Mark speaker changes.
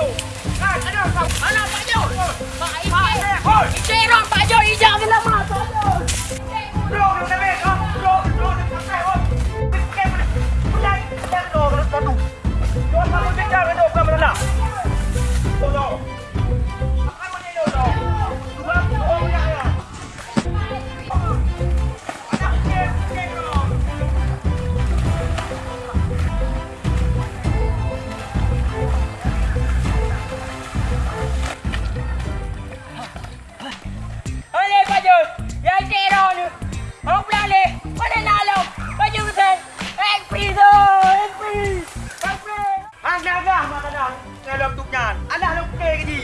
Speaker 1: I know,
Speaker 2: I know, I know.
Speaker 1: dalam tu kan. Alah lupa ke je.